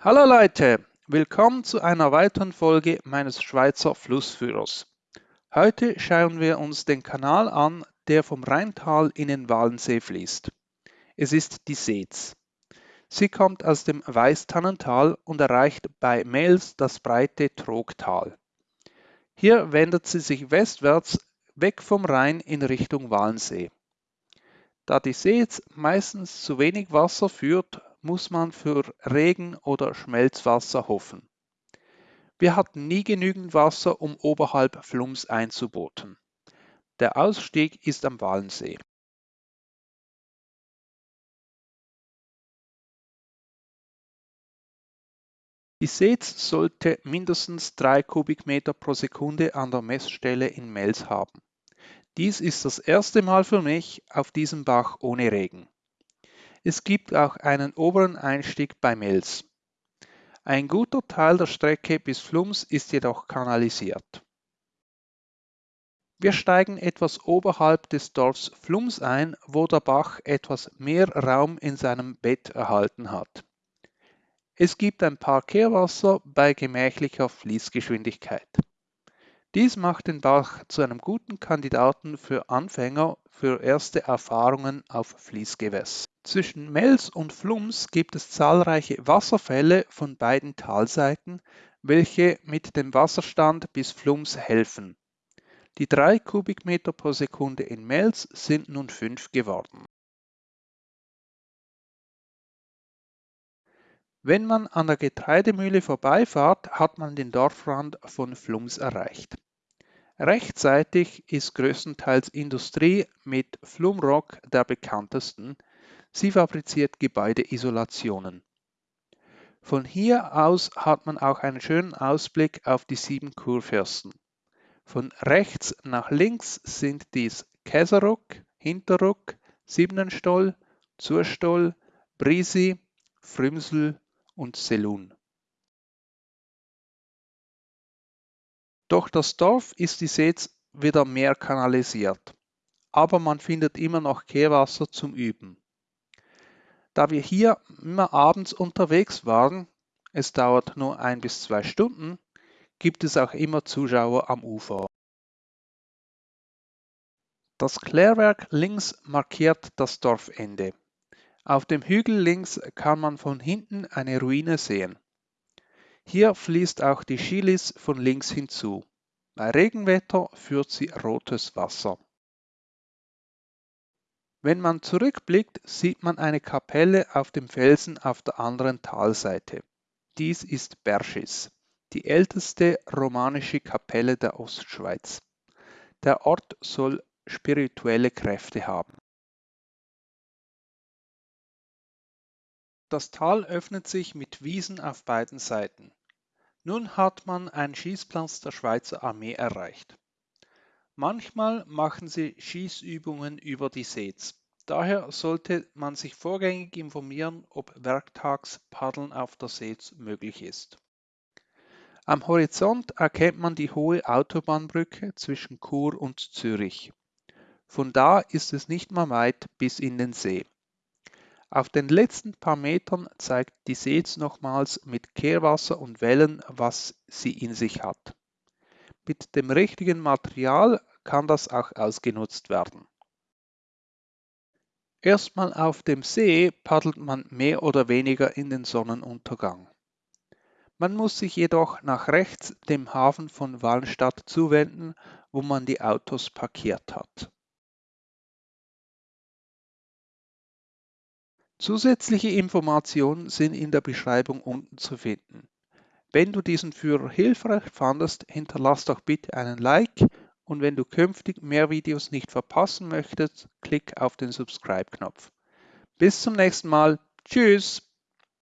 Hallo Leute, willkommen zu einer weiteren Folge meines Schweizer Flussführers. Heute schauen wir uns den Kanal an, der vom Rheintal in den Walensee fließt. Es ist die Seetz. Sie kommt aus dem Weißtannental und erreicht bei Mels das breite Trogtal. Hier wendet sie sich westwärts weg vom Rhein in Richtung Walensee. Da die Seetz meistens zu wenig Wasser führt, muss man für Regen oder Schmelzwasser hoffen. Wir hatten nie genügend Wasser, um oberhalb Flums einzuboten. Der Ausstieg ist am Walensee. Die Seetz sollte mindestens 3 Kubikmeter pro Sekunde an der Messstelle in Mels haben. Dies ist das erste Mal für mich auf diesem Bach ohne Regen. Es gibt auch einen oberen Einstieg bei Mels. Ein guter Teil der Strecke bis Flums ist jedoch kanalisiert. Wir steigen etwas oberhalb des Dorfs Flums ein, wo der Bach etwas mehr Raum in seinem Bett erhalten hat. Es gibt ein paar Kehrwasser bei gemächlicher Fließgeschwindigkeit. Dies macht den Bach zu einem guten Kandidaten für Anfänger für erste Erfahrungen auf Fließgewässer. Zwischen Mels und Flums gibt es zahlreiche Wasserfälle von beiden Talseiten, welche mit dem Wasserstand bis Flums helfen. Die 3 Kubikmeter pro Sekunde in Mels sind nun 5 geworden. Wenn man an der Getreidemühle vorbeifahrt, hat man den Dorfrand von Flums erreicht. Rechtzeitig ist größtenteils Industrie mit Flumrock der bekanntesten. Sie fabriziert Gebäudeisolationen. Von hier aus hat man auch einen schönen Ausblick auf die sieben Kurfürsten. Von rechts nach links sind dies Käseruck, Hinterruck, Siebenenstoll, Zurstoll, Brisi, Frümsel und Selun. Durch das Dorf ist die Seetz wieder mehr kanalisiert, aber man findet immer noch Kehrwasser zum Üben. Da wir hier immer abends unterwegs waren, es dauert nur ein bis zwei Stunden, gibt es auch immer Zuschauer am Ufer. Das Klärwerk links markiert das Dorfende. Auf dem Hügel links kann man von hinten eine Ruine sehen. Hier fließt auch die Schilis von links hinzu. Bei Regenwetter führt sie rotes Wasser. Wenn man zurückblickt, sieht man eine Kapelle auf dem Felsen auf der anderen Talseite. Dies ist Berschis, die älteste romanische Kapelle der Ostschweiz. Der Ort soll spirituelle Kräfte haben. Das Tal öffnet sich mit Wiesen auf beiden Seiten. Nun hat man einen Schießplatz der Schweizer Armee erreicht. Manchmal machen sie Schießübungen über die Seetz. Daher sollte man sich vorgängig informieren, ob werktags Paddeln auf der Seetz möglich ist. Am Horizont erkennt man die hohe Autobahnbrücke zwischen Chur und Zürich. Von da ist es nicht mehr weit bis in den See. Auf den letzten paar Metern zeigt die Seetz nochmals mit Kehrwasser und Wellen, was sie in sich hat. Mit dem richtigen Material kann das auch ausgenutzt werden. Erstmal auf dem See paddelt man mehr oder weniger in den Sonnenuntergang. Man muss sich jedoch nach rechts dem Hafen von Wallenstadt zuwenden, wo man die Autos parkiert hat. Zusätzliche Informationen sind in der Beschreibung unten zu finden. Wenn du diesen Führer hilfreich fandest, hinterlass doch bitte einen Like und wenn du künftig mehr Videos nicht verpassen möchtest, klick auf den Subscribe-Knopf. Bis zum nächsten Mal. Tschüss!